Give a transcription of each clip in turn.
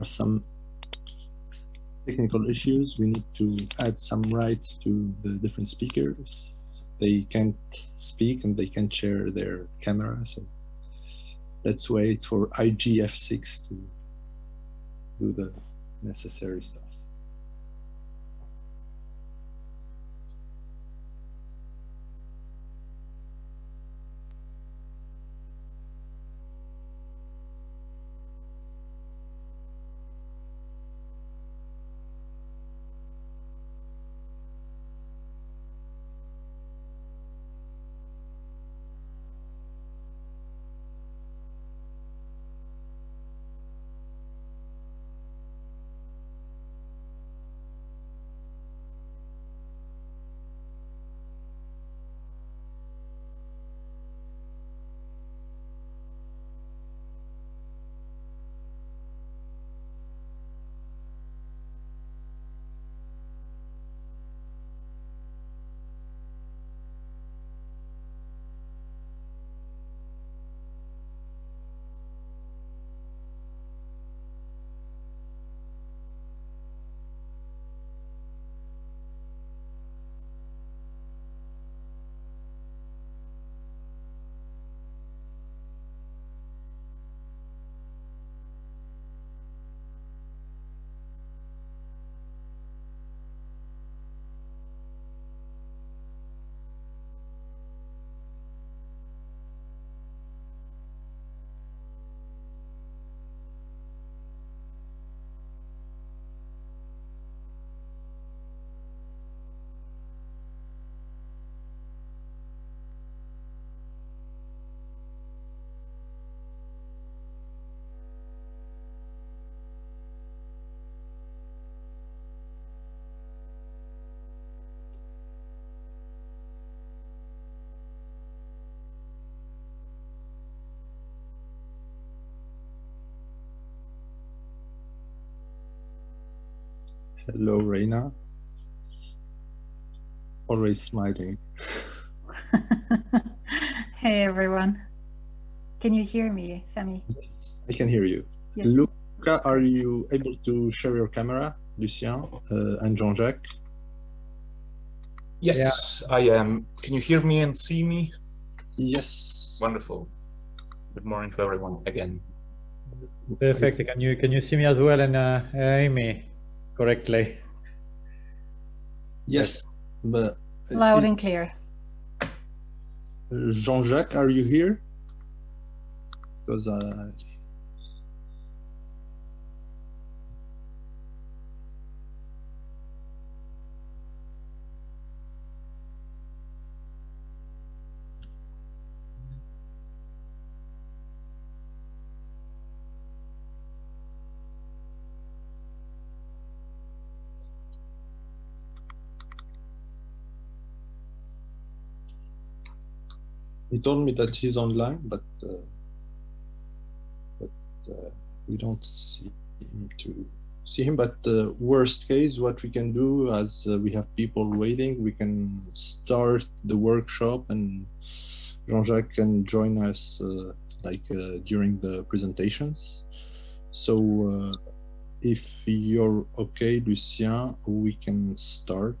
are some technical issues. We need to add some rights to the different speakers. They can't speak and they can't share their camera. So let's wait for IGF6 to do the necessary stuff. Hello, Rayna. Always smiling. hey, everyone. Can you hear me, Sammy? Yes, I can hear you. Yes. Luca, are you able to share your camera, Lucien uh, and Jean-Jacques? Yes, yeah. I am. Can you hear me and see me? Yes. Wonderful. Good morning to everyone again. Perfect. Can you can you see me as well and uh, Amy? Correctly. Yes, but loud and clear. Jean-Jacques, are you here? Because uh, he told me that he's online, but uh, but uh, we don't see him to see him. But the worst case, what we can do, as uh, we have people waiting, we can start the workshop, and Jean-Jacques can join us uh, like uh, during the presentations. So uh, if you're okay, Lucien, we can start.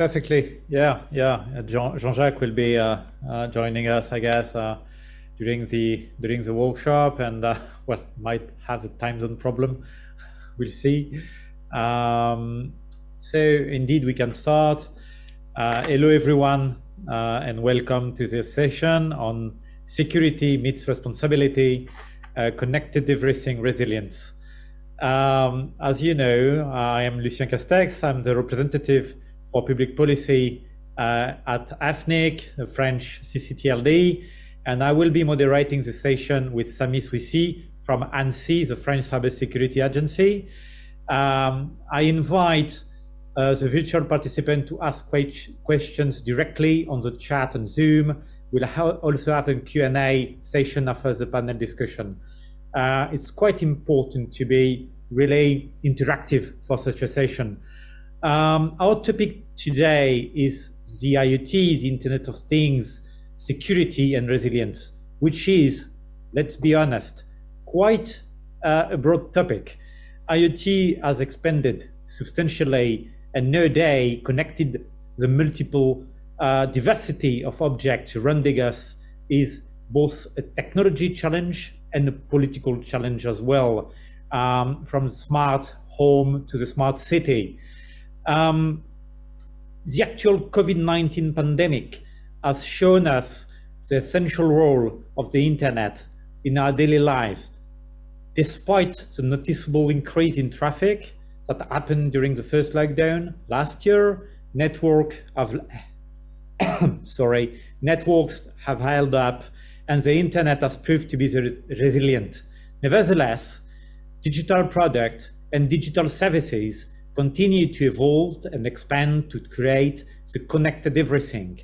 Perfectly. Yeah, yeah. Jean-Jacques will be uh, uh, joining us, I guess, uh, during the during the workshop, and uh, well, might have a time zone problem. we'll see. Um, so indeed, we can start. Uh, hello, everyone, uh, and welcome to this session on security meets responsibility, connected everything resilience. Um, as you know, I am Lucien Castex. I'm the representative for public policy uh, at AFNIC, the French CCTLD, and I will be moderating the session with Sami Swissy from ANSSI, the French Cybersecurity Agency. Um, I invite uh, the virtual participant to ask questions directly on the chat on Zoom. We'll ha also have a Q&A session after the panel discussion. Uh, it's quite important to be really interactive for such a session. Um, our topic today is the IoT, the Internet of Things, security and resilience, which is, let's be honest, quite uh, a broad topic. IoT has expanded substantially and nowadays connected the multiple uh, diversity of objects surrounding us is both a technology challenge and a political challenge as well, um, from smart home to the smart city. Um, the actual COVID-19 pandemic has shown us the essential role of the internet in our daily lives. Despite the noticeable increase in traffic that happened during the first lockdown last year, network have, sorry, networks have held up and the internet has proved to be resilient. Nevertheless, digital product and digital services continue to evolve and expand to create the connected everything.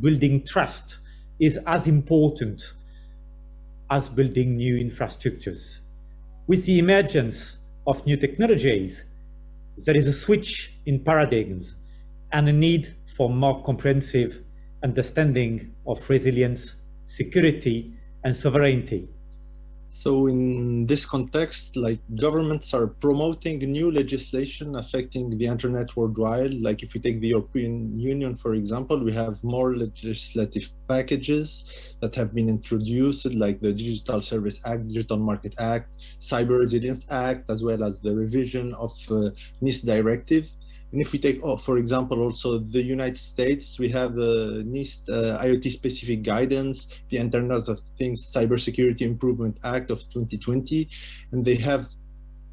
Building trust is as important as building new infrastructures. With the emergence of new technologies, there is a switch in paradigms and a need for more comprehensive understanding of resilience, security, and sovereignty. So in this context, like governments are promoting new legislation affecting the internet worldwide. Like if we take the European Union, for example, we have more legislative packages that have been introduced, like the Digital Service Act, Digital Market Act, Cyber Resilience Act, as well as the revision of uh, NIS directive. And if we take, oh, for example, also the United States, we have the NIST uh, IoT specific guidance, the Internet of Things Cybersecurity Improvement Act of 2020, and they have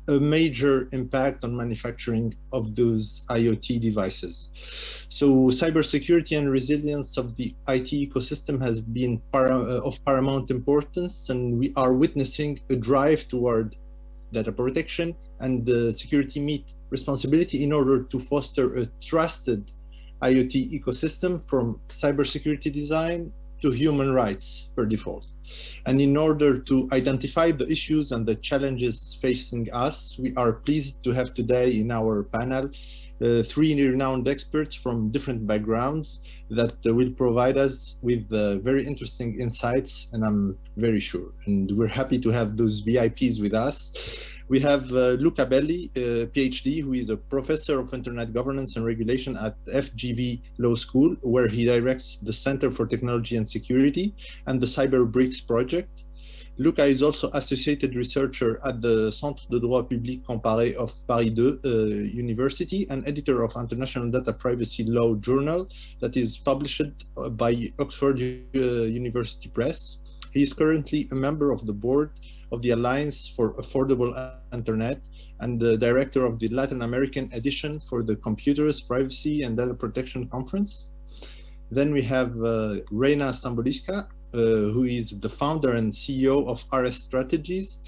a major impact on manufacturing of those IoT devices. So cybersecurity and resilience of the IT ecosystem has been para uh, of paramount importance, and we are witnessing a drive toward data protection and the security meet responsibility in order to foster a trusted IoT ecosystem from cybersecurity design to human rights per default. And in order to identify the issues and the challenges facing us, we are pleased to have today in our panel uh, three renowned experts from different backgrounds that uh, will provide us with uh, very interesting insights, and I'm very sure. And we're happy to have those VIPs with us. We have uh, Luca Belli, uh, PhD, who is a professor of internet governance and regulation at FGV Law School, where he directs the Center for Technology and Security and the CyberBRICS project. Luca is also associated researcher at the Centre de droit public comparé of Paris 2 uh, University and editor of International Data Privacy Law Journal that is published uh, by Oxford uh, University Press. He is currently a member of the board of the Alliance for Affordable Internet and the director of the Latin American edition for the Computers, Privacy and Data Protection Conference. Then we have uh, Rayna Stamboliyska, who is the founder and CEO of RS Strategies,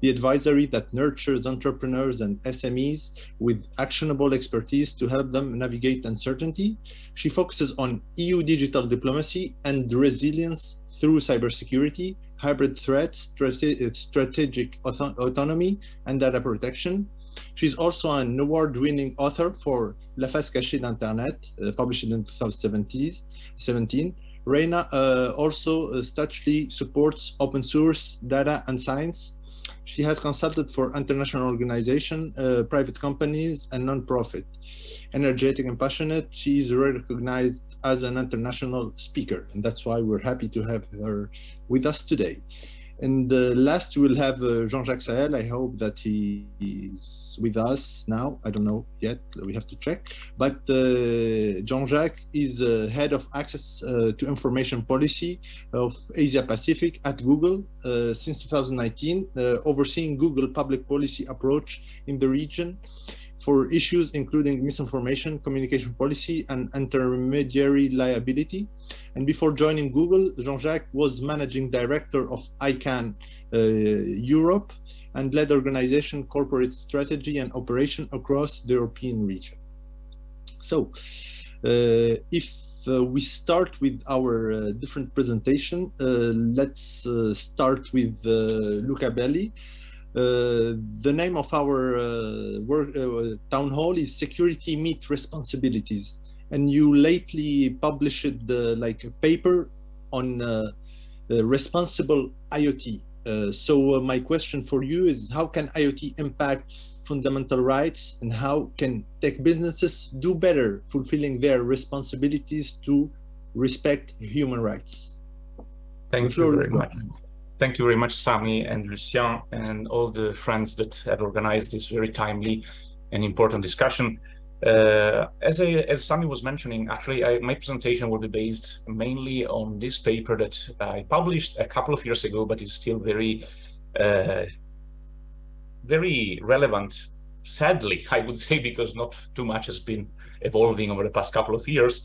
the advisory that nurtures entrepreneurs and SMEs with actionable expertise to help them navigate uncertainty. She focuses on EU digital diplomacy and resilience through cybersecurity, hybrid threats, strate strategic auto autonomy, and data protection. She's also an award-winning author for La face cachée d'Internet, uh, published in 2017. Rayna uh, also uh, supports open source data and science. She has consulted for international organizations, uh, private companies, and non-profit. Energetic and passionate, she is recognized as an international speaker, and that's why we're happy to have her with us today. And uh, last, we'll have uh, Jean-Jacques Sahel. I hope that he is with us now. I don't know yet. We have to check. But uh, Jean-Jacques is uh, head of access uh, to information policy of Asia Pacific at Google uh, since 2019, overseeing Google public policy approach in the region for issues including misinformation, communication policy, and intermediary liability. And before joining Google, Jean-Jacques was managing director of ICANN uh, Europe and led organization corporate strategy and operation across the European region. So uh, if uh, we start with our uh, different presentation, uh, let's uh, start with Luca Belli. Uh, the name of our uh, work, uh, town hall is Security Meet Responsibilities. And you lately published like a paper on responsible IoT. Uh, so uh, my question for you is how can IoT impact fundamental rights and how can tech businesses do better fulfilling their responsibilities to respect human rights? Thank you very much. Thank you very much, Sami and Lucien and all the friends that have organized this very timely and important discussion. Uh, as, I, as Sami was mentioning, actually, I, my presentation will be based mainly on this paper that I published a couple of years ago, but is still very, uh, very relevant, sadly, I would say, because not too much has been evolving over the past couple of years.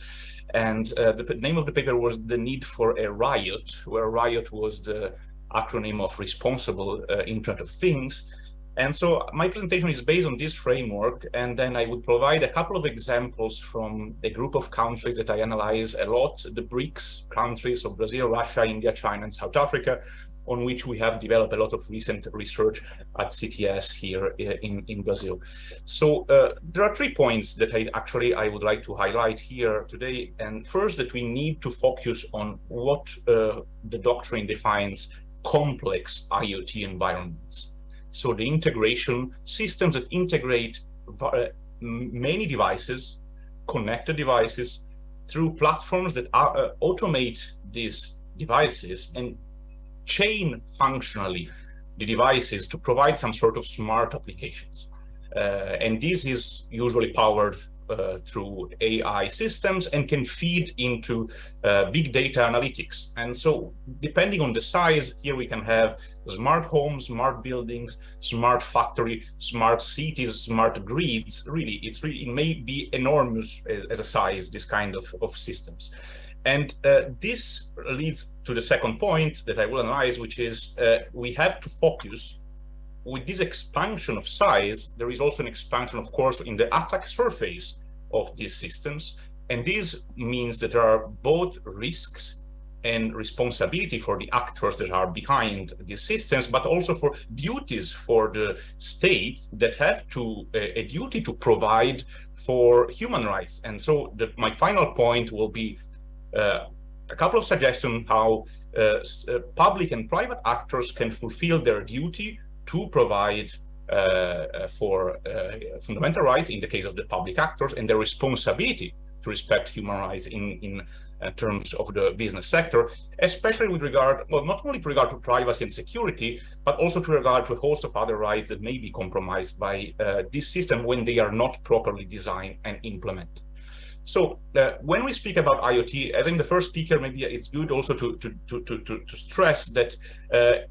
And uh, the name of the paper was The Need for a Riot, where Riot was the acronym of Responsible uh, Internet of Things. And so my presentation is based on this framework, and then I would provide a couple of examples from a group of countries that I analyze a lot, the BRICS countries of Brazil, Russia, India, China, and South Africa, on which we have developed a lot of recent research at CTS here uh, in, in Brazil. So uh, there are three points that I actually I would like to highlight here today. And first, that we need to focus on what uh, the doctrine defines complex IoT environments. So the integration systems that integrate uh, many devices, connected devices, through platforms that are, uh, automate these devices and chain functionally the devices to provide some sort of smart applications. Uh, and this is usually powered uh, through AI systems and can feed into uh, big data analytics. And so depending on the size, here we can have smart homes, smart buildings, smart factory, smart cities, smart grids. Really, it's really, it may be enormous as, as a size, this kind of, of systems. And uh, this leads to the second point that I will analyze, which is uh, we have to focus with this expansion of size, there is also an expansion, of course, in the attack surface of these systems. And this means that there are both risks and responsibility for the actors that are behind these systems, but also for duties for the state that have to uh, a duty to provide for human rights. And so the, my final point will be uh, a couple of suggestions how uh, uh public and private actors can fulfill their duty to provide uh, uh, for uh, fundamental rights in the case of the public actors and their responsibility to respect human rights in, in uh, terms of the business sector, especially with regard, well, not only with regard to privacy and security, but also to regard to a host of other rights that may be compromised by uh, this system when they are not properly designed and implemented. So uh, when we speak about IoT, as in the first speaker, maybe it's good also to, to, to, to, to stress that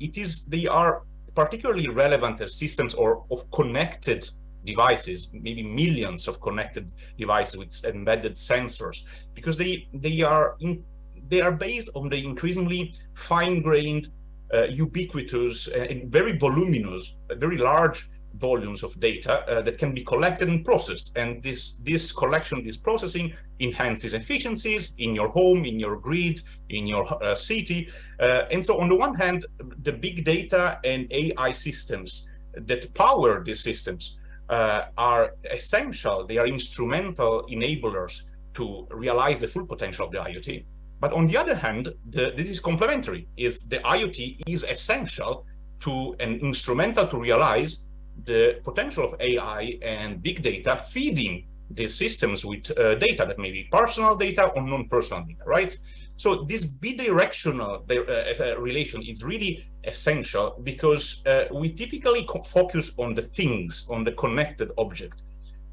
it is, they are particularly relevant as systems or of connected devices, maybe millions of connected devices with embedded sensors, because they they are in, they are based on the increasingly fine-grained, uh, ubiquitous, uh, and very voluminous, very large volumes of data uh, that can be collected and processed. And this, this collection, this processing enhances efficiencies in your home, in your grid, in your uh, city. Uh, and so on the one hand, the big data and AI systems that power these systems uh, are essential. They are instrumental enablers to realize the full potential of the IoT. But on the other hand, the, this is complementary. Is the IoT is essential to and instrumental to realize the potential of AI and big data feeding these systems with uh, data that may be personal data or non-personal data, right? So this bidirectional uh, uh, relation is really essential because uh, we typically focus on the things, on the connected object.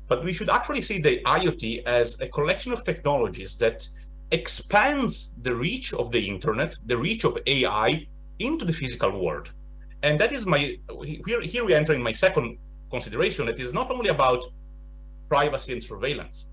But we should actually see the IoT as a collection of technologies that expands the reach of the internet, the reach of AI into the physical world. And that is my, here, here we enter in my second consideration. It is not only about privacy and surveillance.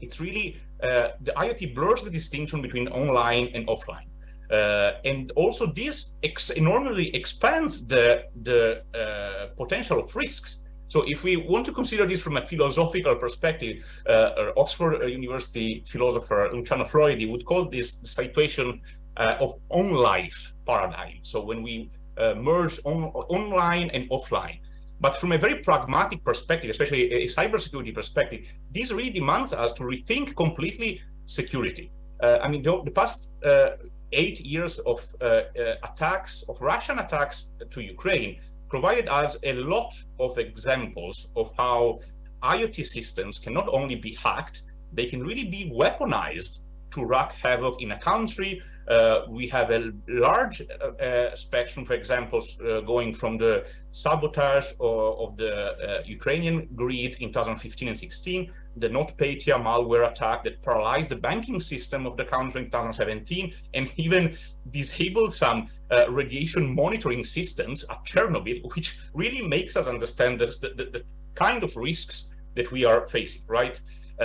It's really, uh, the IoT blurs the distinction between online and offline. Uh, and also this ex enormously expands the, the uh, potential of risks. So if we want to consider this from a philosophical perspective, uh, Oxford University philosopher Luciano Floridi would call this situation uh, of on-life paradigm. So when we uh, merge on, online and offline. But from a very pragmatic perspective, especially a cybersecurity perspective, this really demands us to rethink completely security. Uh, I mean, the, the past uh, eight years of uh, uh, attacks, of Russian attacks to Ukraine, provided us a lot of examples of how IoT systems can not only be hacked, they can really be weaponized to wreak havoc in a country. Uh, we have a large uh, uh, spectrum, for example, uh, going from the sabotage of, the uh, Ukrainian grid in 2015 and 16, the NotPetya malware attack that paralyzed the banking system of the country in 2017, and even disabled some uh, radiation monitoring systems at Chernobyl, which really makes us understand the, the, the kind of risks that we are facing, right?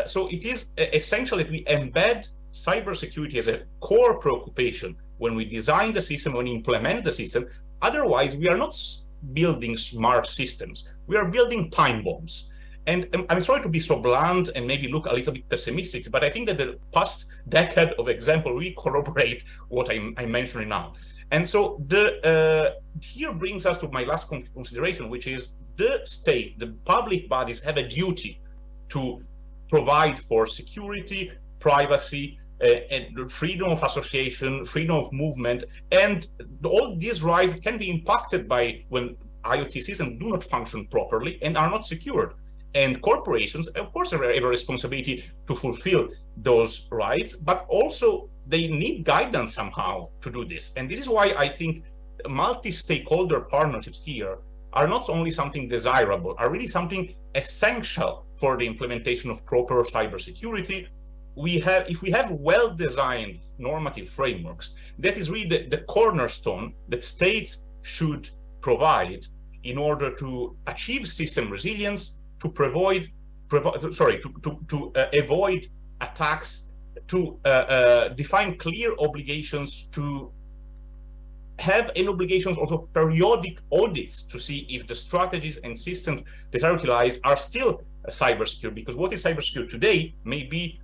so it is essential that we embed cybersecurity as a core preoccupation when we design the system, when we implement the system. Otherwise, we are not building smart systems. We are building time bombs. And I'm sorry to be so blunt and maybe look a little bit pessimistic, but I think that the past decade of example really corroborate what I'm, I'm mentioning now. And so the uh, here brings us to my last consideration, which is the state, the public bodies have a duty to provide for security, privacy, Uh, and freedom of association, freedom of movement, and all these rights can be impacted by when IoT systems do not function properly and are not secured. And corporations, of course, have a responsibility to fulfill those rights, but also they need guidance somehow to do this. And this is why I think multi-stakeholder partnerships here are not only something desirable, are really something essential for the implementation of proper cybersecurity we have, if we have well-designed normative frameworks, that is really the, the, cornerstone that states should provide in order to achieve system resilience, to provide, sorry, to, to, to uh, avoid attacks, to uh, uh, define clear obligations, to have an obligations also periodic audits to see if the strategies and systems that are utilized are still uh, cyber secure because what is cyber secure today may be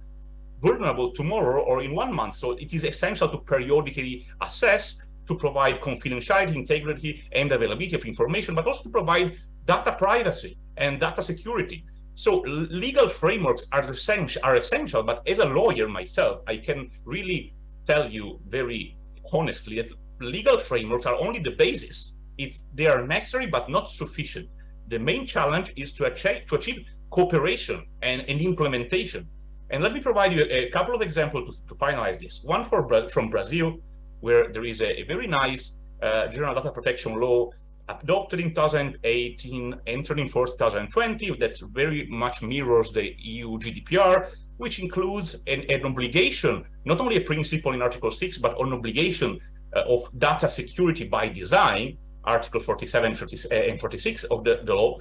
vulnerable tomorrow or in one month. So it is essential to periodically assess to provide confidentiality, integrity, and availability of information, but also to provide data privacy and data security. So legal frameworks are essential, are essential, but as a lawyer myself, I can really tell you very honestly that legal frameworks are only the basis. It's they are necessary but not sufficient. The main challenge is to achieve, to achieve cooperation and, and implementation. And let me provide you a, couple of examples to, to finalize this. One for from Brazil, where there is a, a very nice uh, general data protection law adopted in 2018, entered in force 2020, that very much mirrors the EU GDPR, which includes an, an obligation, not only a principle in Article 6, but an obligation uh, of data security by design, Article 47 uh, and 46 of the, the law,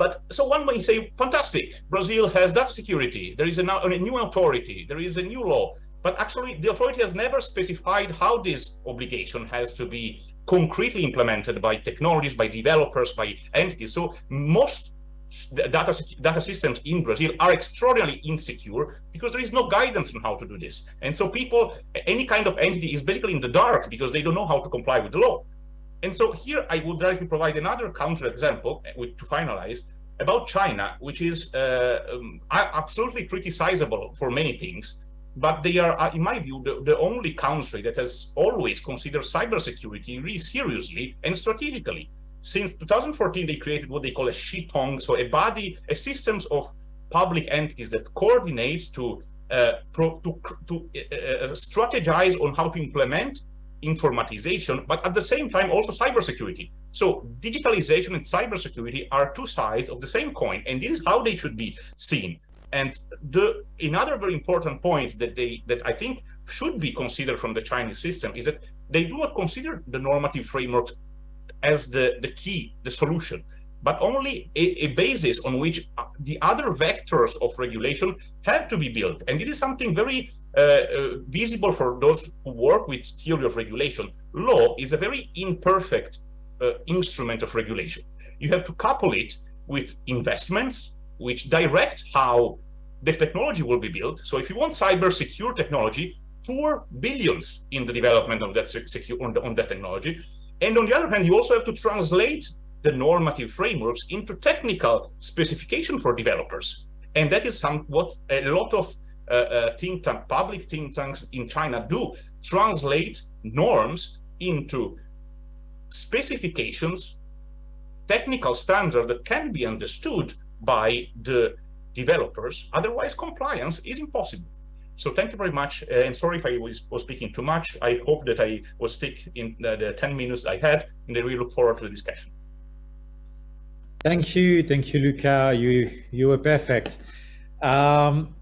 but so one may say, fantastic, Brazil has data security. There is a, a new authority. There is a new law. But actually, the authority has never specified how this obligation has to be concretely implemented by technologies, by developers, by entities. So most data, data systems in Brazil are extraordinarily insecure because there is no guidance on how to do this. And so people, any kind of entity is basically in the dark because they don't know how to comply with the law. And so here I would like to provide another counter example uh, to finalize about China, which is uh, um, absolutely criticizable for many things, but they are, uh, in my view, the, the, only country that has always considered cybersecurity really seriously and strategically. Since 2014, they created what they call a Shitong, so a body, a systems of public entities that coordinates to uh, pro, to, to uh, uh, strategize on how to implement informatization, but at the same time also cybersecurity. So digitalization and cybersecurity are two sides of the same coin, and this is how they should be seen. And the another very important point that they that I think should be considered from the Chinese system is that they do not consider the normative frameworks as the, the key, the solution, but only a, a, basis on which uh, the other vectors of regulation have to be built. And it is something very visible for those who work with theory of regulation. Law is a very imperfect uh, instrument of regulation. You have to couple it with investments, which direct how the technology will be built. So if you want cyber secure technology, pour billions in the development of that secure on, the, on that technology. And on the other hand, you also have to translate the normative frameworks into technical specification for developers. And that is some what a lot of uh, uh, think tank, public think tanks in China do, translate norms into specifications, technical standards that can be understood by the developers. Otherwise, compliance is impossible. So thank you very much. Uh, and sorry if I was, was, speaking too much. I hope that I was stick in the, the 10 minutes I had, and I really look forward to the discussion. Thank you. Thank you, Luca. You, you were perfect. Um,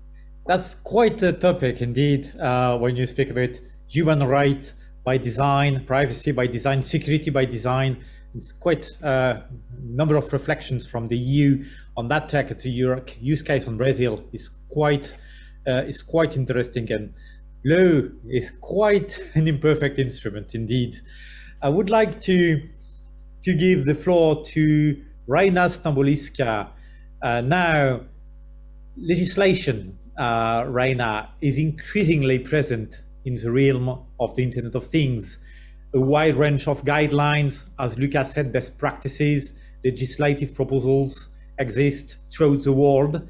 that's quite a topic indeed uh, when you speak about human rights by design, privacy by design, security by design. It's quite a number of reflections from the EU on that tech. It's a use case on Brazil is quite uh, is quite interesting and law is quite an imperfect instrument indeed. I would like to to give the floor to Rayna Stamboliyska. Uh, now, legislation, uh, Rayna, is increasingly present in the realm of the Internet of Things. A wide range of guidelines, as Lucas said, best practices, legislative proposals exist throughout the world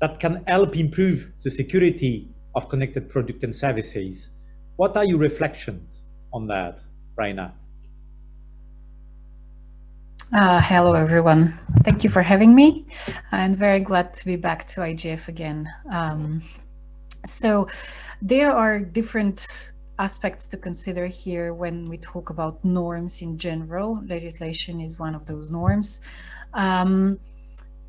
that can help improve the security of connected products and services. What are your reflections on that, Rayna? Uh, hello, everyone. Thank you for having me. I'm very glad to be back to IGF again. Um, so there are different aspects to consider here when we talk about norms in general. Legislation is one of those norms. Um,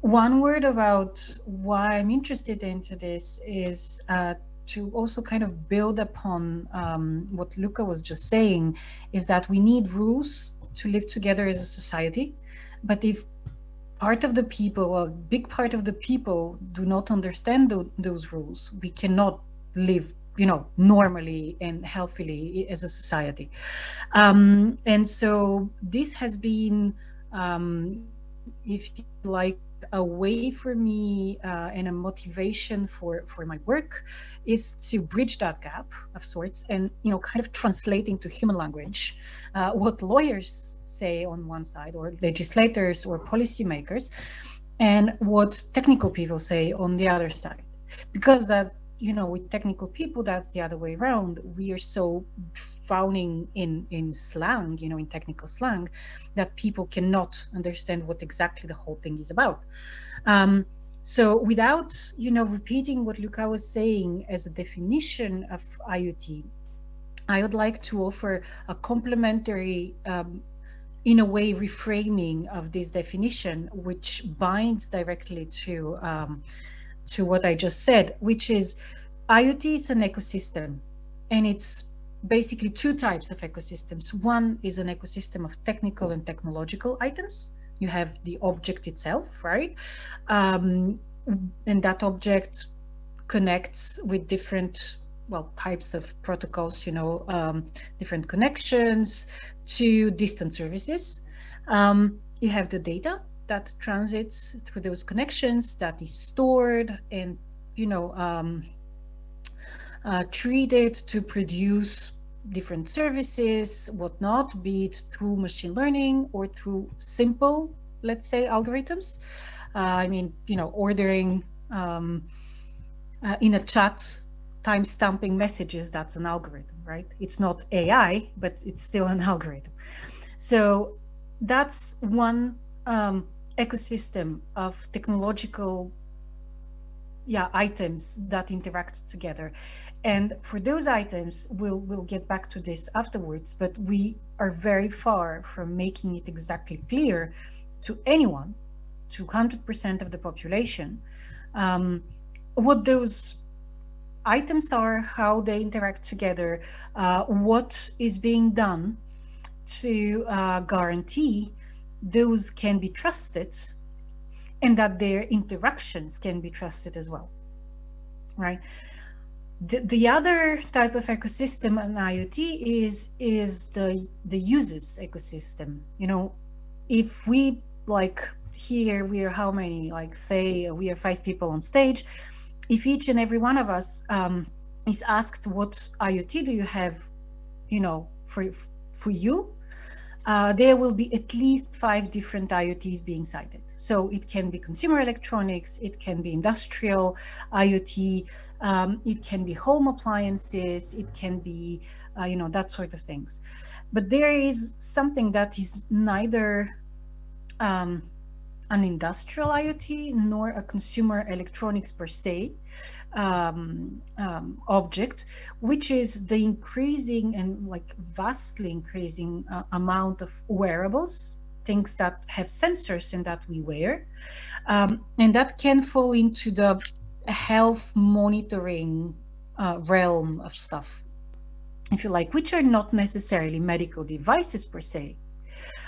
one word about why I'm interested into this is uh, to also kind of build upon um, what Luca was just saying, is that we need rules to live together as a society. But if part of the people, a big part of the people do not understand th those rules, we cannot live you know, normally and healthily as a society. Um, and so this has been, um, if you like, a way for me uh, and a motivation for for my work is to bridge that gap of sorts and you know kind of translating to human language uh, what lawyers say on one side or legislators or policymakers and what technical people say on the other side. Because that's you know with technical people that's the other way around. We are so drowning in in slang you know in technical slang that people cannot understand what exactly the whole thing is about. Um, so without you know repeating what Luca was saying as a definition of IoT I would like to offer a complementary um, in a way reframing of this definition which binds directly to um, to what I just said which is IoT is an ecosystem and it's basically two types of ecosystems. One is an ecosystem of technical and technological items. You have the object itself, right? Um, and that object connects with different well types of protocols you know um, different connections to distant services um, you have the data that transits through those connections that is stored and you know um, uh, treated to produce different services, whatnot, be it through machine learning or through simple, let's say, algorithms. Uh, I mean, you know, ordering um, uh, in a chat, time stamping messages, that's an algorithm, right? It's not AI, but it's still an algorithm. So that's one um, ecosystem of technological yeah, items that interact together. And for those items, we'll, we'll get back to this afterwards, but we are very far from making it exactly clear to anyone, to 100% of the population, um, what those items are, how they interact together, uh, what is being done to uh, guarantee those can be trusted and that their interactions can be trusted as well, right? The, the other type of ecosystem in IoT is is the the uses ecosystem. You know, if we like here we are how many? Like say we are five people on stage, if each and every one of us um, is asked what IoT do you have, you know, for for you, uh, there will be at least five different IoTs being cited. So it can be consumer electronics, it can be industrial IoT, um, it can be home appliances, it can be, uh, you know, that sort of things. But there is something that is neither um, an industrial IoT nor a consumer electronics per se um, um, object, which is the increasing and like vastly increasing uh, amount of wearables, things that have sensors and that we wear, um, and that can fall into the health monitoring uh, realm of stuff, if you like, which are not necessarily medical devices per se,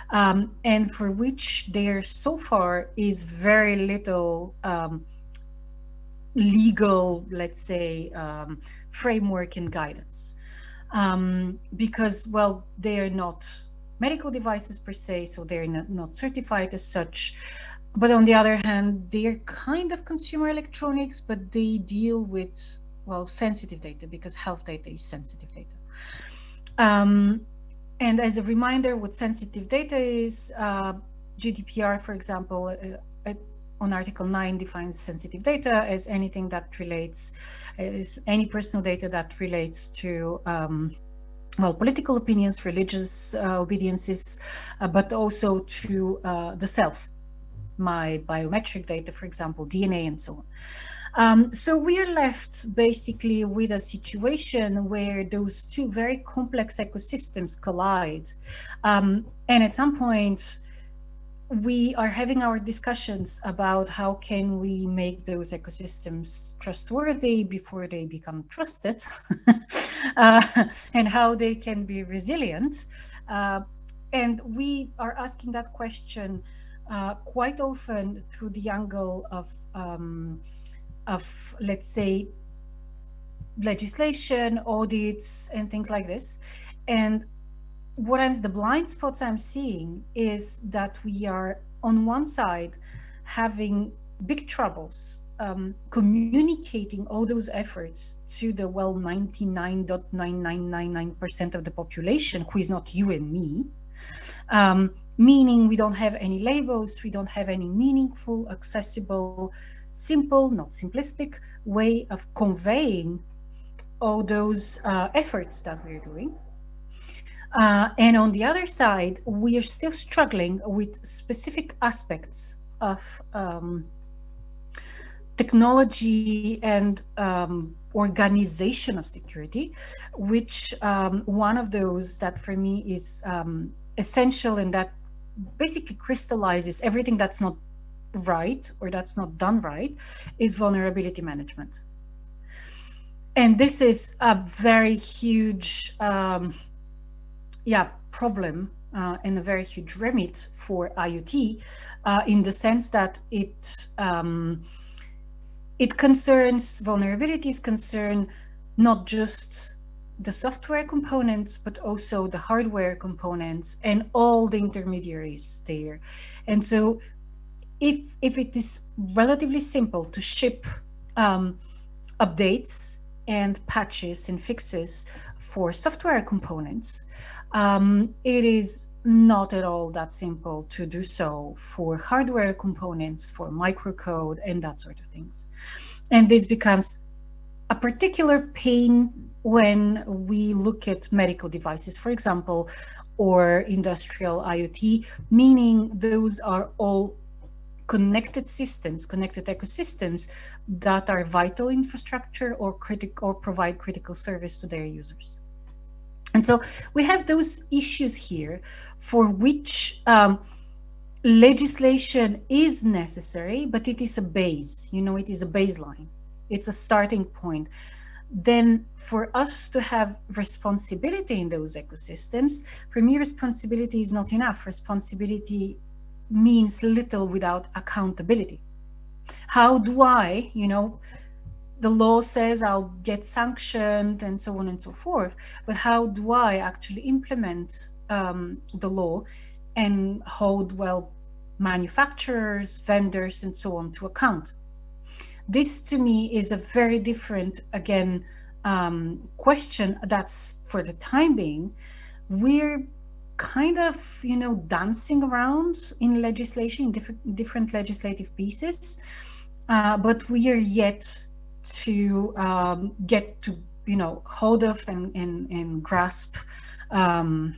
um, and for which there so far is very little um, legal, let's say, um, framework and guidance. Um, because, well, they are not medical devices per se, so they're not, not certified as such. But on the other hand, they're kind of consumer electronics, but they deal with, well, sensitive data because health data is sensitive data. Um, and as a reminder, what sensitive data is, uh, GDPR, for example, uh, on Article 9 defines sensitive data as anything that relates, is any personal data that relates to um, well, political opinions, religious uh, obediences, uh, but also to uh, the self, my biometric data, for example, DNA and so on. Um, so we are left basically with a situation where those two very complex ecosystems collide. Um, and at some point, we are having our discussions about how can we make those ecosystems trustworthy before they become trusted uh, and how they can be resilient. Uh, and we are asking that question uh, quite often through the angle of, um, of let's say, legislation, audits, and things like this. And what I'm the blind spots I'm seeing is that we are on one side having big troubles um, communicating all those efforts to the well 99.9999% of the population who is not you and me. Um, meaning we don't have any labels we don't have any meaningful accessible simple not simplistic way of conveying all those uh, efforts that we're doing uh, and on the other side, we are still struggling with specific aspects of um, technology and um, organization of security, which um, one of those that for me is um, essential and that basically crystallizes everything that's not right or that's not done right is vulnerability management. And this is a very huge um, yeah, problem uh, and a very huge remit for IoT uh, in the sense that it um, it concerns vulnerabilities concern not just the software components, but also the hardware components and all the intermediaries there. And so if, if it is relatively simple to ship um, updates and patches and fixes for software components, um, it is not at all that simple to do so for hardware components, for microcode and that sort of things. And this becomes a particular pain when we look at medical devices, for example, or industrial IoT, meaning those are all connected systems, connected ecosystems that are vital infrastructure or or provide critical service to their users. And so we have those issues here for which um, legislation is necessary, but it is a base, you know, it is a baseline. It's a starting point. Then for us to have responsibility in those ecosystems, for me, responsibility is not enough. Responsibility means little without accountability. How do I, you know, the law says I'll get sanctioned and so on and so forth, but how do I actually implement um, the law and hold, well, manufacturers, vendors, and so on to account? This to me is a very different, again, um, question that's for the time being. We're kind of, you know, dancing around in legislation, different, different legislative pieces, uh, but we are yet to um, get to, you know, hold of and, and, and grasp, um,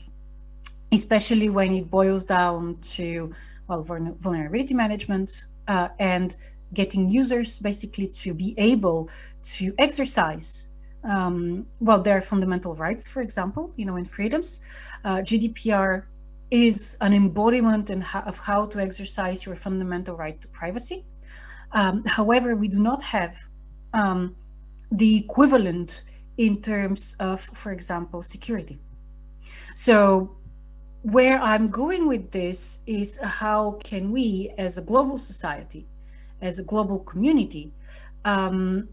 especially when it boils down to, well, vulnerability management uh, and getting users basically to be able to exercise um, well, there are fundamental rights, for example, you know, in freedoms. Uh, GDPR is an embodiment of how to exercise your fundamental right to privacy. Um, however, we do not have um, the equivalent in terms of, for example, security. So where I'm going with this is how can we as a global society, as a global community, um,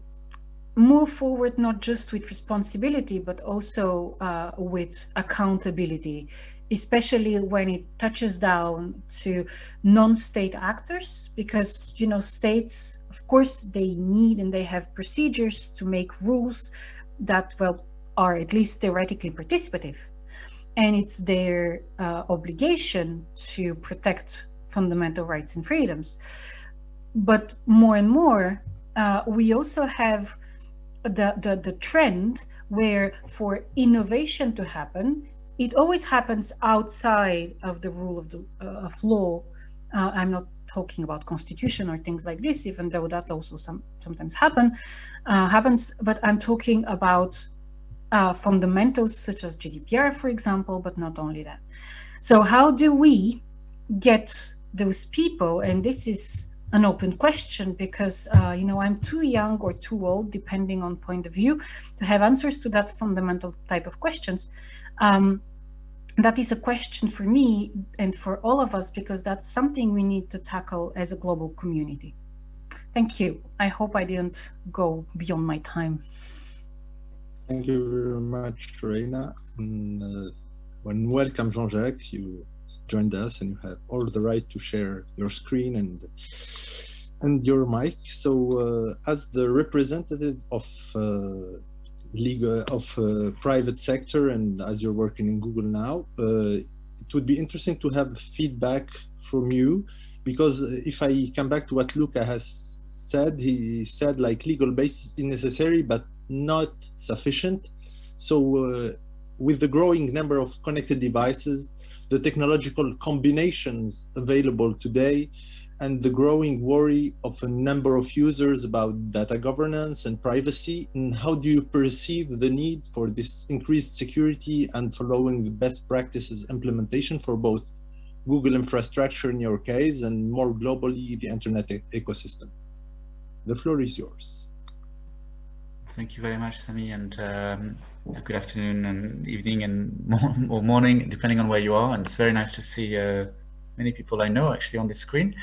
move forward not just with responsibility, but also uh, with accountability, especially when it touches down to non-state actors, because, you know, states, of course, they need and they have procedures to make rules that, well, are at least theoretically participative. And it's their uh, obligation to protect fundamental rights and freedoms. But more and more, uh, we also have the, the, the trend where for innovation to happen, it always happens outside of the rule of the uh, of law. Uh, I'm not talking about constitution or things like this, even though that also some sometimes happen uh, happens. But I'm talking about uh, fundamentals such as GDPR, for example, but not only that. So how do we get those people? And this is an open question because uh, you know I'm too young or too old, depending on point of view, to have answers to that fundamental type of questions. Um, that is a question for me and for all of us because that's something we need to tackle as a global community. Thank you. I hope I didn't go beyond my time. Thank you very much, Rayna. And, uh, and welcome, Jean-Jacques. You joined us and you have all the right to share your screen and and your mic. So uh, as the representative of uh, legal of uh, private sector and as you're working in Google now, uh, it would be interesting to have feedback from you because if I come back to what Luca has said, he said like legal basis is necessary but not sufficient. So uh, with the growing number of connected devices, the technological combinations available today, and the growing worry of a number of users about data governance and privacy, and how do you perceive the need for this increased security and following the best practices implementation for both Google infrastructure in your case and more globally the internet e ecosystem? The floor is yours. Thank you very much, Sami, and um, good afternoon and evening and or morning, depending on where you are. And it's very nice to see uh, many people I know actually on the screen.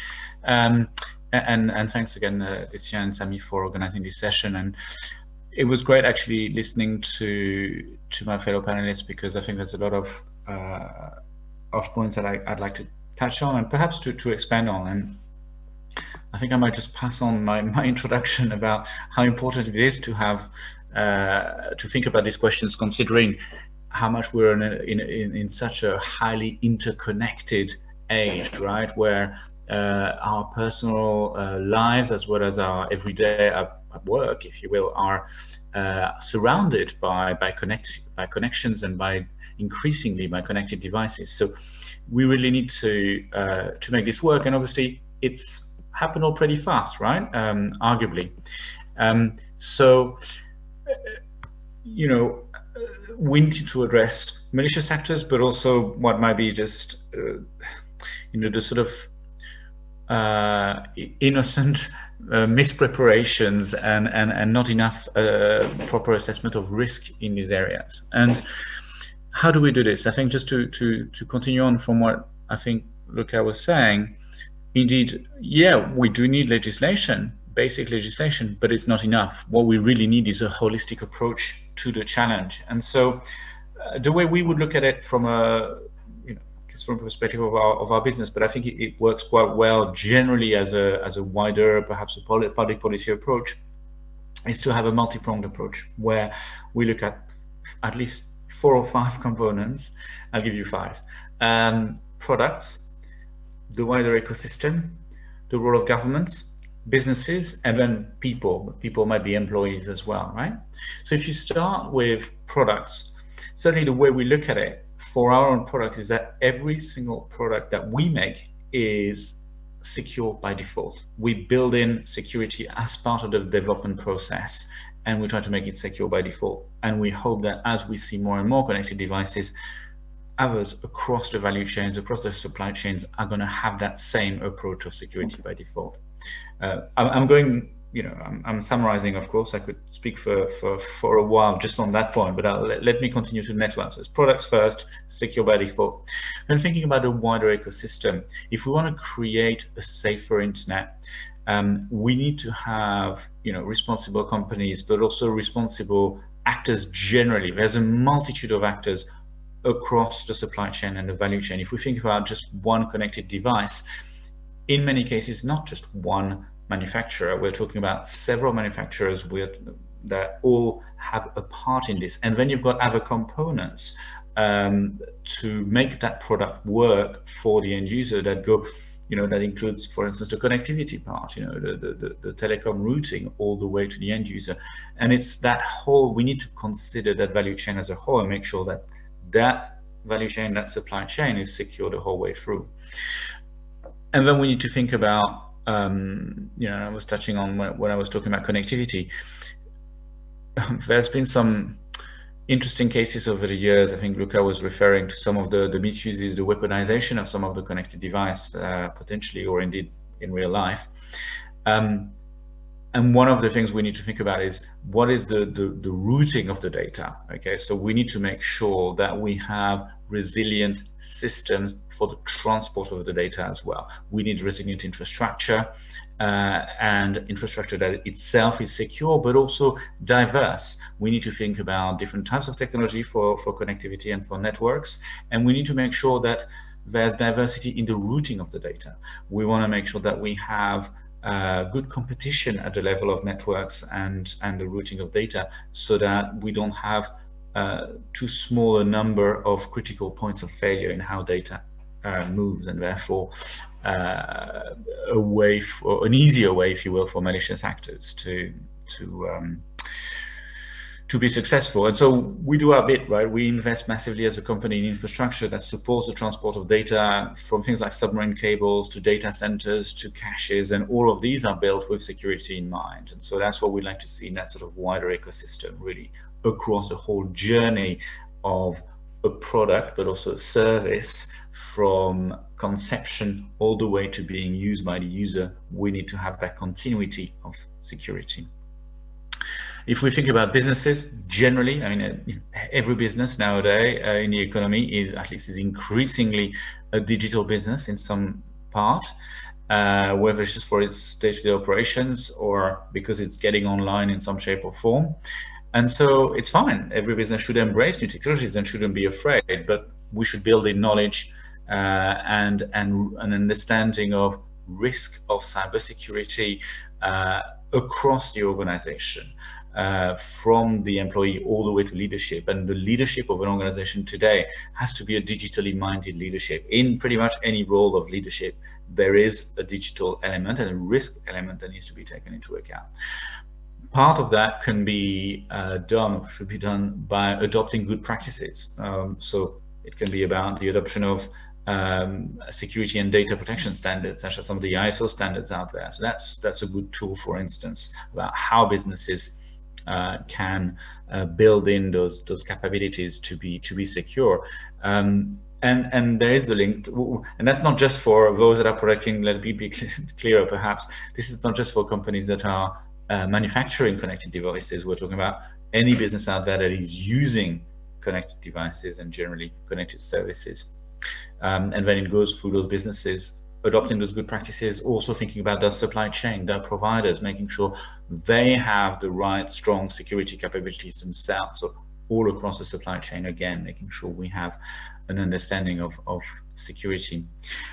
Um, and, and thanks again, uh, Lucia and Sami, for organizing this session. And it was great actually listening to to my fellow panelists because I think there's a lot of uh, points that I, would like to touch on and perhaps to, to expand on. And I think I might just pass on my, my introduction about how important it is to have to think about these questions, considering how much we're in, a, in, in, in, such a highly interconnected age, right, where uh, our personal uh, lives as well as our everyday work, if you will, are uh, surrounded by by connect by connections and by increasingly by connected devices. So we really need to uh, to make this work, and obviously it's happened all pretty fast, right? Um, arguably. Um, so you know, we need to address malicious actors, but also what might be just, uh, you know, the sort of uh, innocent uh, mispreparations and, and, and not enough uh, proper assessment of risk in these areas. And how do we do this? I think just to, to, to continue on from what I think Luca was saying, indeed, yeah, we do need legislation, basic legislation, but it's not enough. What we really need is a holistic approach to the challenge. And so uh, the way we would look at it from a you know, from perspective of our, of our business, but I think it, it works quite well generally as a, as a wider, perhaps a public policy approach, is to have a multi-pronged approach where we look at at least four or five components. I'll give you five. Um, products, the wider ecosystem, the role of governments, businesses, and then people. People might be employees as well, right? So if you start with products, certainly the way we look at it for our own products is that every single product that we make is secure by default. We build in security as part of the development process and we try to make it secure by default. And we hope that as we see more and more connected devices, others across the value chains, across the supply chains are going to have that same approach of security by default. Uh, I'm going, you know, I'm, I'm, summarizing, of course, I could speak for, for, for a while just on that point, but let, let, me continue to the next one. So it's products first, secure by default. And thinking about a wider ecosystem, if we want to create a safer internet, um, we need to have, you know, responsible companies, but also responsible actors generally. There's a multitude of actors across the supply chain and the value chain. If we think about just one connected device, in many cases, not just one manufacturer, we're talking about several manufacturers with, that all have a part in this. And then you've got other components um, to make that product work for the end user that go, you know, that includes, for instance, the connectivity part, you know, the, the, the, telecom routing all the way to the end user. And it's that whole, we need to consider that value chain as a whole and make sure that that value chain, that supply chain is secure the whole way through. And then we need to think about, um, you know, I was touching on when, I was talking about connectivity. There's been some interesting cases over the years. I think Luca was referring to some of the, the misuses, the weaponization of some of the connected device, uh, potentially, or indeed in real life. Um, and one of the things we need to think about is what is the, the, the, routing of the data okay so we need to make sure that we have resilient systems for the transport of the data as well. We need resilient infrastructure uh, and infrastructure that itself is secure but also diverse. We need to think about different types of technology for for connectivity and for networks and we need to make sure that there's diversity in the routing of the data. We want to make sure that we have uh, good competition at the level of networks and, and the routing of data so that we don't have uh, too small a number of critical points of failure in how data uh, moves and therefore uh, a way for an easier way, if you will, for malicious actors to to um, to be successful. And so we do our bit, right? We invest massively as a company in infrastructure that supports the transport of data from things like submarine cables to data centers to caches. And all of these are built with security in mind. And so that's what we'd like to see in that sort of wider ecosystem, really across the whole journey of a product, but also a service from conception all the way to being used by the user. We need to have that continuity of security. If we think about businesses generally, I mean, uh, every business nowadays uh, in the economy is at least is increasingly a digital business in some part, uh, whether it's just for its day-to-day -day operations or because it's getting online in some shape or form. And so it's fine. Every business should embrace new technologies and shouldn't be afraid, but we should build in knowledge uh, and, and an understanding of risk of cybersecurity uh, across the organization uh, from the employee all the way to leadership. And the leadership of an organization today has to be a digitally minded leadership. In pretty much any role of leadership, there is a digital element and a risk element that needs to be taken into account. Part of that can be uh, done, or should be done by adopting good practices. Um, so it can be about the adoption of um, security and data protection standards, such as some of the ISO standards out there. So that's that's a good tool, for instance, about how businesses uh, can uh, build in those those capabilities to be to be secure. Um, and and there is the link, to, and that's not just for those that are protecting. Let me be clearer, perhaps. This is not just for companies that are uh, manufacturing connected devices. We're talking about any business out there that is using connected devices and generally connected services. Um, and then it goes through those businesses adopting those good practices, also thinking about their supply chain, their providers, making sure they have the right strong security capabilities themselves. So all across the supply chain, again, making sure we have an understanding of, of security.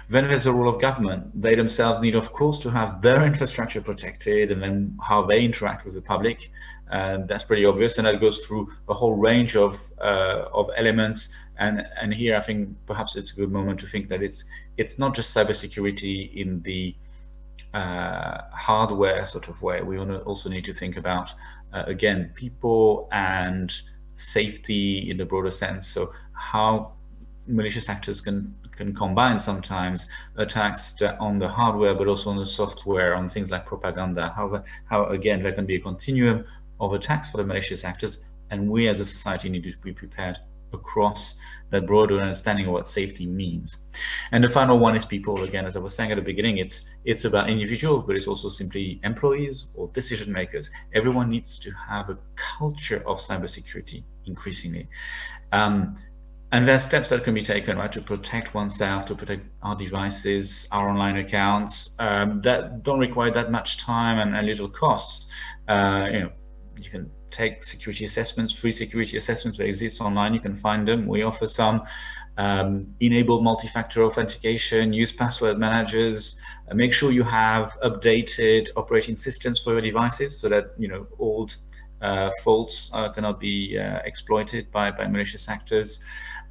Then there's the role of government. They themselves need, of course, to have their infrastructure protected and then how they interact with the public. And that's pretty obvious. And that goes through a whole range of, uh, of elements. And, and here I think perhaps it's a good moment to think that it's, it's not just cybersecurity in the uh, hardware sort of way. We also need to think about, uh, again, people and safety in the broader sense. So how malicious actors can can combine sometimes attacks on the hardware, but also on the software, on things like propaganda. How, how again, there can be a continuum of attacks for the malicious actors, and we as a society need to be prepared across that broader understanding of what safety means. And the final one is people. Again, as I was saying at the beginning, it's it's about individuals, but it's also simply employees or decision makers. Everyone needs to have a culture of cybersecurity increasingly. Um, and there are steps that can be taken, right, to protect oneself, to protect our devices, our online accounts, um, that don't require that much time and, and little costs. Uh, you know, you can take security assessments, free security assessments that exist online. You can find them. We offer some. Um, enable multi-factor authentication, use password managers, uh, make sure you have updated operating systems for your devices so that you know old uh, faults uh, cannot be uh, exploited by, by malicious actors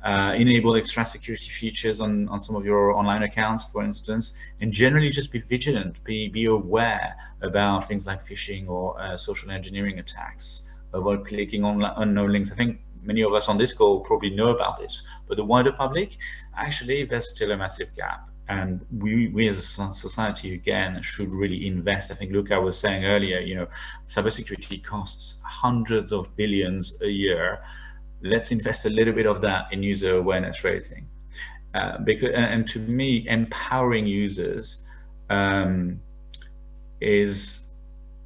uh, enable extra security features on, on some of your online accounts, for instance, and generally just be vigilant, be, be aware about things like phishing or uh, social engineering attacks, avoid clicking on unknown links. I think many of us on this call probably know about this, but the wider public, actually, there's still a massive gap. And we, we as a society, again, should really invest. I think Luca was saying earlier, you know, cybersecurity costs hundreds of billions a year let's invest a little bit of that in user awareness raising. Uh, because and to me, empowering users um, is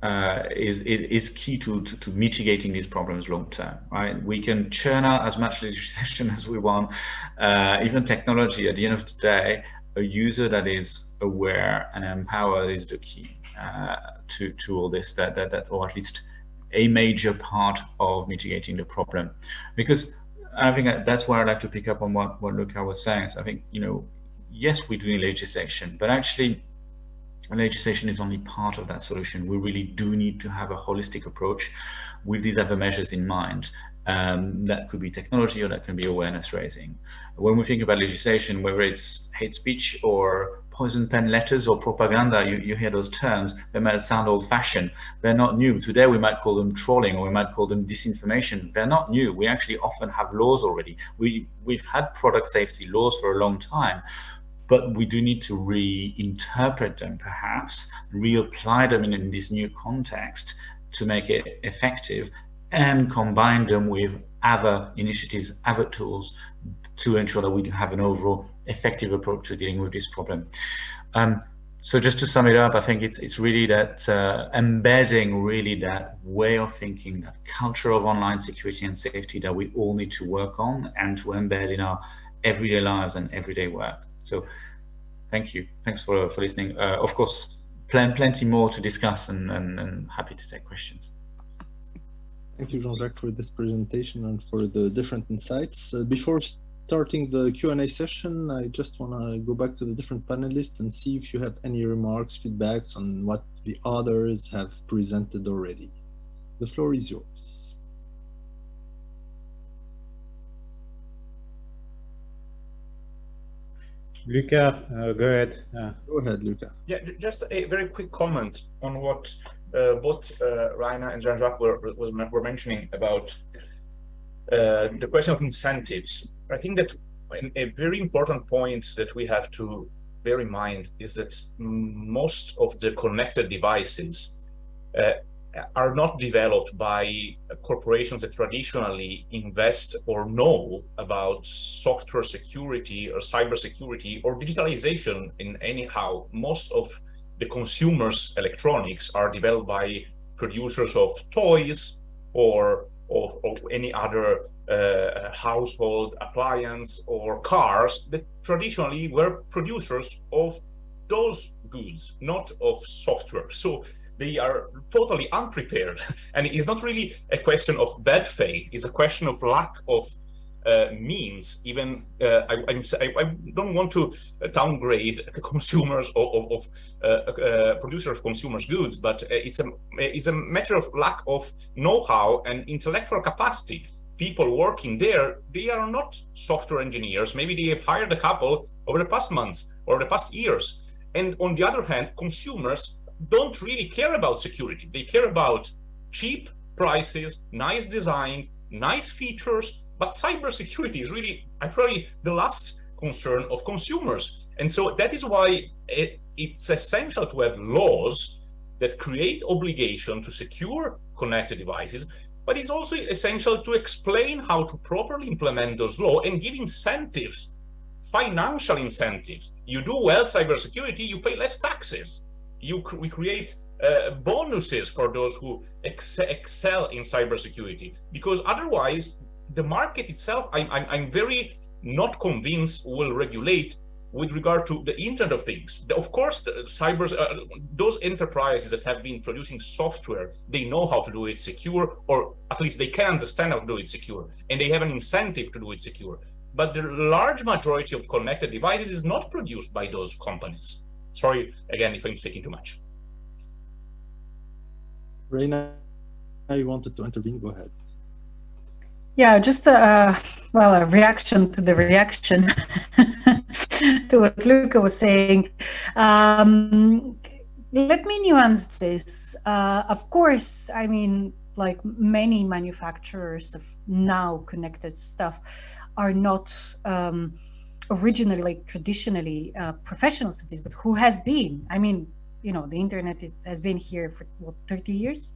uh, is is key to, to, to mitigating these problems long term. Right? We can churn out as much legislation as we want, uh, even technology. At the end of the day, a user that is aware and empowered is the key uh, to to all this. That that that or at least a major part of mitigating the problem. Because I think that's where I'd like to pick up on what, what Luca was saying. So I think, you know, yes, we're doing legislation, but actually legislation is only part of that solution. We really do need to have a holistic approach with these other measures in mind. Um, that could be technology or that can be awareness raising. When we think about legislation, whether it's hate speech or poison pen letters or propaganda, you, you hear those terms, they might sound old fashioned. They're not new. Today we might call them trolling or we might call them disinformation. They're not new. We actually often have laws already. We, we've had product safety laws for a long time, but we do need to reinterpret them perhaps, reapply them in, in this new context to make it effective and combine them with other initiatives, other tools to ensure that we have an overall effective approach to dealing with this problem. Um, so just to sum it up, I think it's it's really that uh, embedding really that way of thinking, that culture of online security and safety that we all need to work on and to embed in our everyday lives and everyday work. So thank you. Thanks for, for listening. Uh, of course, pl plenty more to discuss and, and, and happy to take questions. Thank you, Jean-Jacques, for this presentation and for the different insights. Uh, before starting the Q&A session, I just want to go back to the different panelists and see if you have any remarks, feedbacks on what the others have presented already. The floor is yours. Luca, uh, go ahead. Uh, go ahead, Luca. Yeah, just a very quick comment on what uh, both uh, Rayna and Jean-Jacques were, were mentioning about uh, the question of incentives. I think that a very important point that we have to bear in mind is that most of the connected devices uh, are not developed by corporations that traditionally invest or know about software security or cyber security or digitalization in anyhow. Most of the consumers electronics are developed by producers of toys or of, of any other uh, household appliance or cars that traditionally were producers of those goods, not of software. So they are totally unprepared. and it's not really a question of bad faith, it's a question of lack of uh, means even uh, I, I, I, don't want to downgrade the consumers of, of uh, uh, producers of consumers goods, but it's a it's a matter of lack of know-how and intellectual capacity. People working there, they are not software engineers. Maybe they have hired a couple over the past months or the past years. And on the other hand, consumers don't really care about security. They care about cheap prices, nice design, nice features, but cybersecurity is really I probably the last concern of consumers. And so that is why it, it's essential to have laws that create obligation to secure connected devices, but it's also essential to explain how to properly implement those laws and give incentives, financial incentives. You do well cybersecurity, you pay less taxes. You we create uh, bonuses for those who ex excel in cybersecurity, because otherwise the market itself, I'm, I'm, I'm very not convinced will regulate with regard to the Internet of Things. Of course, the cyber, uh, those enterprises that have been producing software, they know how to do it secure, or at least they can understand how to do it secure, and they have an incentive to do it secure. But the large majority of connected devices is not produced by those companies. Sorry, again, if I'm speaking too much. Rayna, I wanted to intervene. Go ahead. Yeah, just a well, a reaction to the reaction to what Luca was saying. Um, let me nuance this. Uh, of course, I mean, like many manufacturers of now connected stuff are not um, originally, like traditionally uh, professionals of this, but who has been? I mean, you know, the internet is, has been here for what 30 years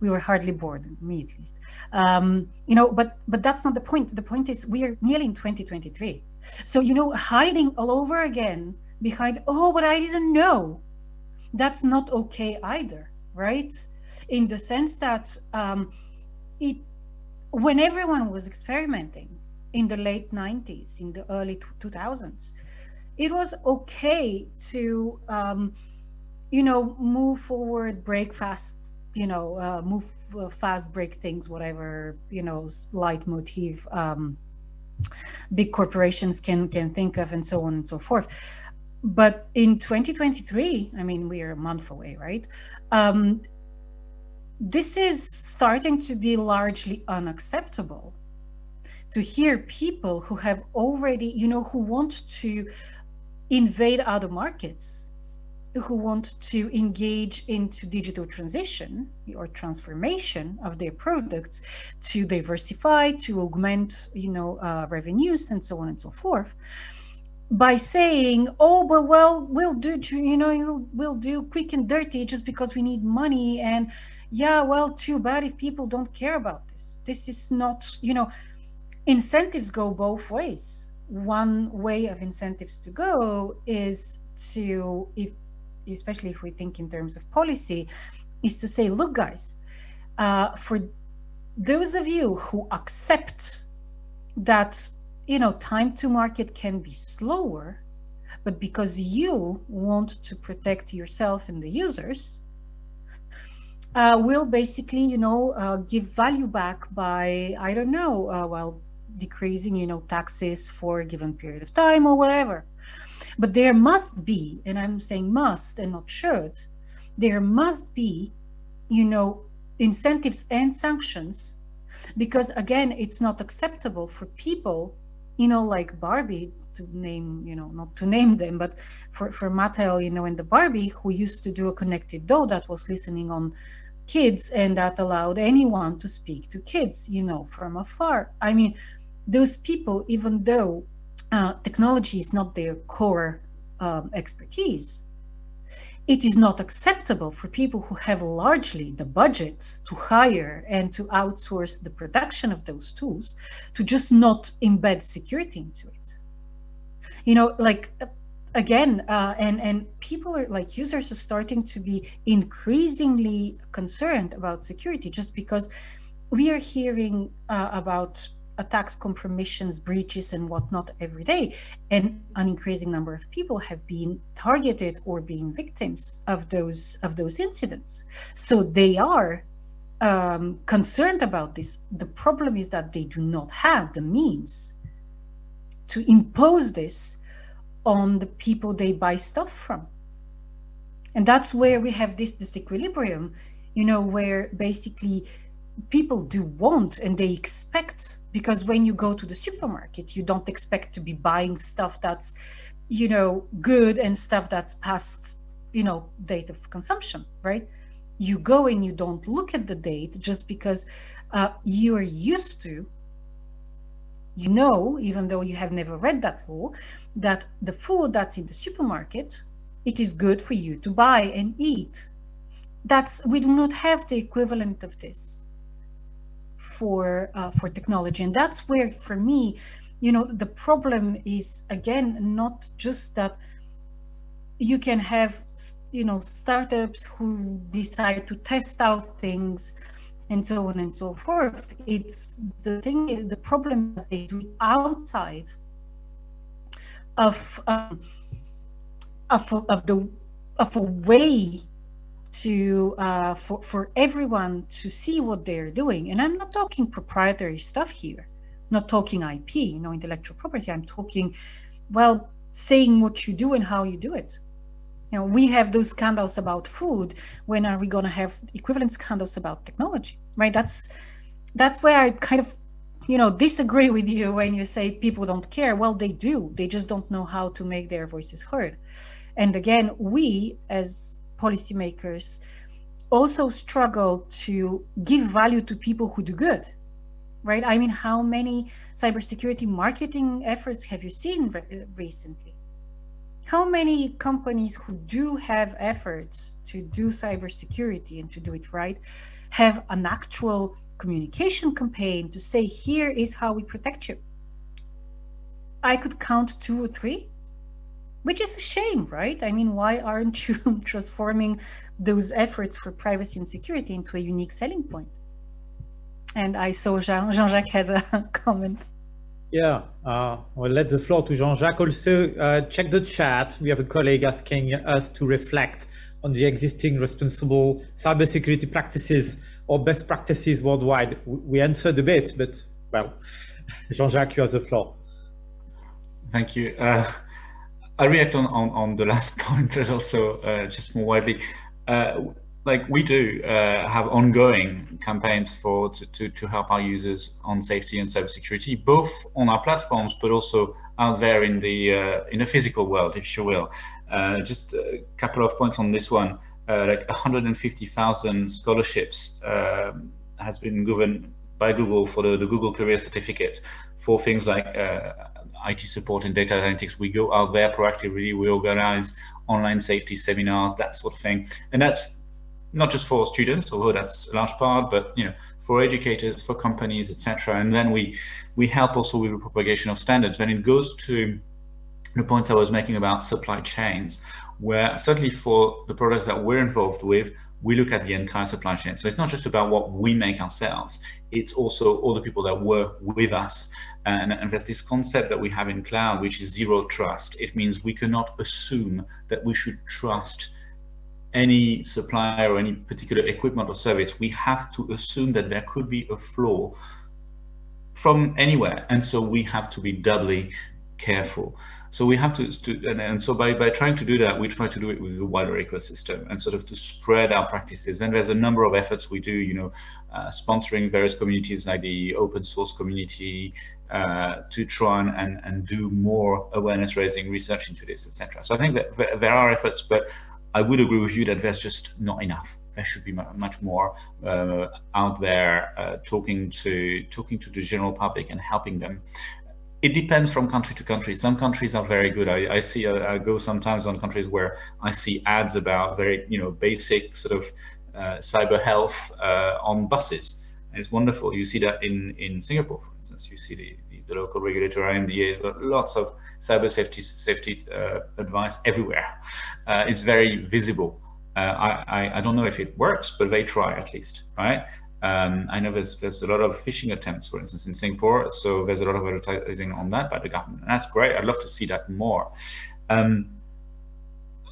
we were hardly bored, me at least. Um, you know, but but that's not the point. The point is we are nearly in 2023. So, you know, hiding all over again behind, oh, but I didn't know, that's not okay either, right? In the sense that um, it, when everyone was experimenting in the late 90s, in the early 2000s, it was okay to, um, you know, move forward, break fast, you know, uh, move uh, fast, break things, whatever, you know, leitmotif um, big corporations can can think of and so on and so forth. But in 2023, I mean, we are a month away, right? Um, this is starting to be largely unacceptable to hear people who have already, you know, who want to invade other markets who want to engage into digital transition or transformation of their products to diversify, to augment, you know, uh, revenues and so on and so forth by saying, oh, but well, we'll do, you know, we'll, we'll do quick and dirty just because we need money. And yeah, well, too bad if people don't care about this. This is not, you know, incentives go both ways. One way of incentives to go is to, if especially if we think in terms of policy, is to say, look, guys, uh, for those of you who accept that, you know, time to market can be slower, but because you want to protect yourself and the users, uh, will basically, you know, uh, give value back by, I don't know, uh, well, decreasing, you know, taxes for a given period of time or whatever. But there must be, and I'm saying must and not should, there must be, you know, incentives and sanctions because again, it's not acceptable for people, you know, like Barbie to name, you know, not to name them, but for, for Mattel, you know, and the Barbie who used to do a connected doll that was listening on kids and that allowed anyone to speak to kids, you know, from afar. I mean, those people, even though uh, technology is not their core um, expertise, it is not acceptable for people who have largely the budget to hire and to outsource the production of those tools to just not embed security into it. You know, like again, uh, and and people are like users are starting to be increasingly concerned about security just because we are hearing uh, about attacks, compromissions, breaches, and whatnot every day. And an increasing number of people have been targeted or being victims of those of those incidents. So they are um, concerned about this. The problem is that they do not have the means to impose this on the people they buy stuff from. And that's where we have this disequilibrium, you know, where basically people do want and they expect because when you go to the supermarket you don't expect to be buying stuff that's you know good and stuff that's past you know date of consumption right? You go and you don't look at the date just because uh, you're used to you know even though you have never read that law that the food that's in the supermarket it is good for you to buy and eat. That's we do not have the equivalent of this for uh, for technology. And that's where for me you know the problem is again not just that you can have you know startups who decide to test out things and so on and so forth. It's the thing is the problem that they do outside of um, of, of the of a way to uh, for for everyone to see what they're doing. And I'm not talking proprietary stuff here, I'm not talking IP, you know, intellectual property. I'm talking, well, saying what you do and how you do it. You know, we have those scandals about food. When are we going to have equivalent scandals about technology? Right? That's that's where I kind of you know disagree with you when you say people don't care well they do they just don't know how to make their voices heard and again we as policymakers also struggle to give value to people who do good, right? I mean, how many cybersecurity marketing efforts have you seen re recently? How many companies who do have efforts to do cybersecurity and to do it right have an actual communication campaign to say, here is how we protect you? I could count two or three which is a shame, right? I mean, why aren't you transforming those efforts for privacy and security into a unique selling point? And I saw Jean, Jean-Jacques has a comment. Yeah, uh, will let the floor to Jean-Jacques. Also, uh, check the chat. We have a colleague asking us to reflect on the existing responsible cybersecurity practices or best practices worldwide. We answered a bit, but well, Jean-Jacques, you have the floor. Thank you. Uh, I react on, on, on the last point, but also uh, just more widely. Uh, like we do uh, have ongoing campaigns for to, to, to, help our users on safety and cybersecurity, both on our platforms, but also out there in the uh, in the physical world, if you will. Uh, just a couple of points on this one. Uh, like 150,000 scholarships has been given by Google for the, the Google Career Certificate for things like IT support and data analytics, we go out there proactively, we organize online safety seminars, that sort of thing. And that's not just for students, although that's a large part, but you know, for educators, for companies, etc. And then we we help also with the propagation of standards. When it goes to the points I was making about supply chains, where certainly for the products that we're involved with, we look at the entire supply chain. So it's not just about what we make ourselves, it's also all the people that work with us. And, and, there's this concept that we have in cloud, which is zero trust. It means we cannot assume that we should trust any supplier or any particular equipment or service. We have to assume that there could be a flaw from anywhere. And so we have to be doubly careful. So we have to, to and, and, so by, by trying to do that, we try to do it with a wider ecosystem and sort of to spread our practices. Then there's a number of efforts we do, you know, uh, sponsoring various communities like the open source community uh, to try and, and, and do more awareness raising research into this, etc. So I think that there are efforts, but I would agree with you that there's just not enough. There should be much more uh, out there uh, talking to talking to the general public and helping them it depends from country to country. Some countries are very good. I, I see, uh, I go sometimes on countries where I see ads about very, you know, basic sort of uh, cyber health uh, on buses. It's wonderful. You see that in, in Singapore, for instance, you see the, the, the local regulator IMDA has got lots of cyber safety safety uh, advice everywhere. Uh, it's very visible. Uh, I, I, I don't know if it works, but they try at least, right? Um, I know there's there's a lot of phishing attempts, for instance, in Singapore. So there's a lot of advertising on that by the government, and that's great. I'd love to see that more. Um,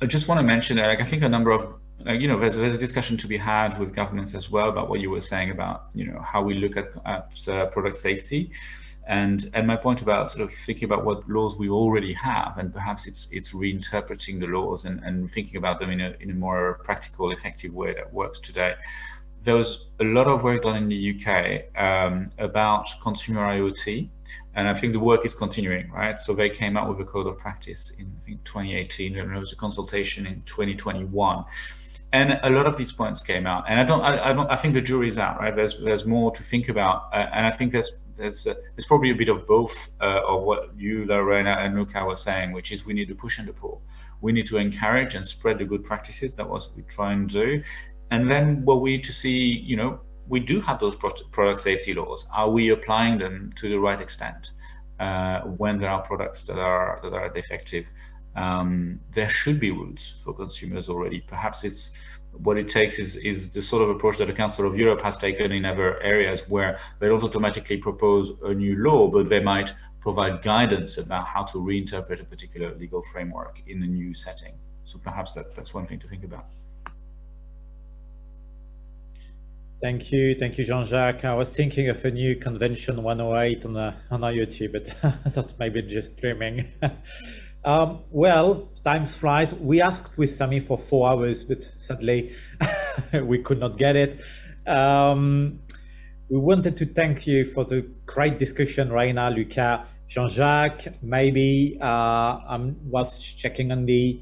I just want to mention that like, I think a number of like, you know, there's, there's a discussion to be had with governments as well about what you were saying about, you know, how we look at, at uh, product safety. And, and my point about sort of thinking about what laws we already have, and perhaps it's it's reinterpreting the laws and, and thinking about them in a, in a more practical, effective way that works today. There was a lot of work done in the UK um, about consumer IoT, and I think the work is continuing, right? So they came out with a code of practice in I think 2018, and there was a consultation in 2021 and a lot of these points came out. And i don't i, I don't i think the jury's out right? There's there's more to think about. Uh, and i think there's there's uh, there's probably a bit of both uh, of what you lorena and luca were saying which is we need to push and to pull. We need to encourage and spread the good practices. That was we try and do. And then what we need to see you know we do have those product safety laws. Are we applying them to the right extent uh, when there are products that are that are defective um, there should be routes for consumers already. Perhaps it's what it takes is, is the sort of approach that the Council of Europe has taken in other areas where they don't automatically propose a new law, but they might provide guidance about how to reinterpret a particular legal framework in a new setting. So perhaps that, that's one thing to think about. Thank you, thank you, Jean-Jacques. I was thinking of a new convention 108 on, the, on IoT, but that's maybe just dreaming. Um, well, time flies. We asked with Sami for four hours, but sadly we could not get it. Um, we wanted to thank you for the great discussion, Rayna, Luca, Jean-Jacques. Maybe uh, I was checking on the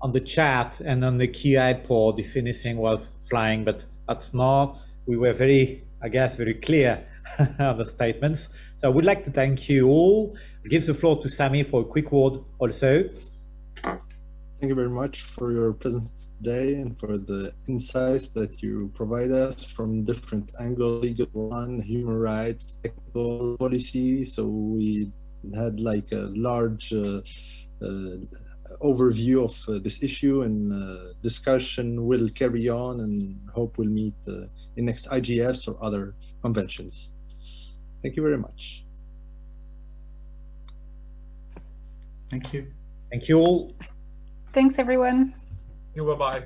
on the chat and on the QA pod if anything was flying, but that's not. We were very, I guess, very clear on the statements. So I would like to thank you all. Give the floor to Sami for a quick word also. Thank you very much for your presence today and for the insights that you provide us from different angles, legal one, human rights, technical policy. So we had like a large uh, uh, overview of uh, this issue and uh, discussion will carry on and hope we'll meet uh, in next IGFs or other conventions. Thank you very much. Thank you. Thank you all. Thanks, everyone. You bye-bye.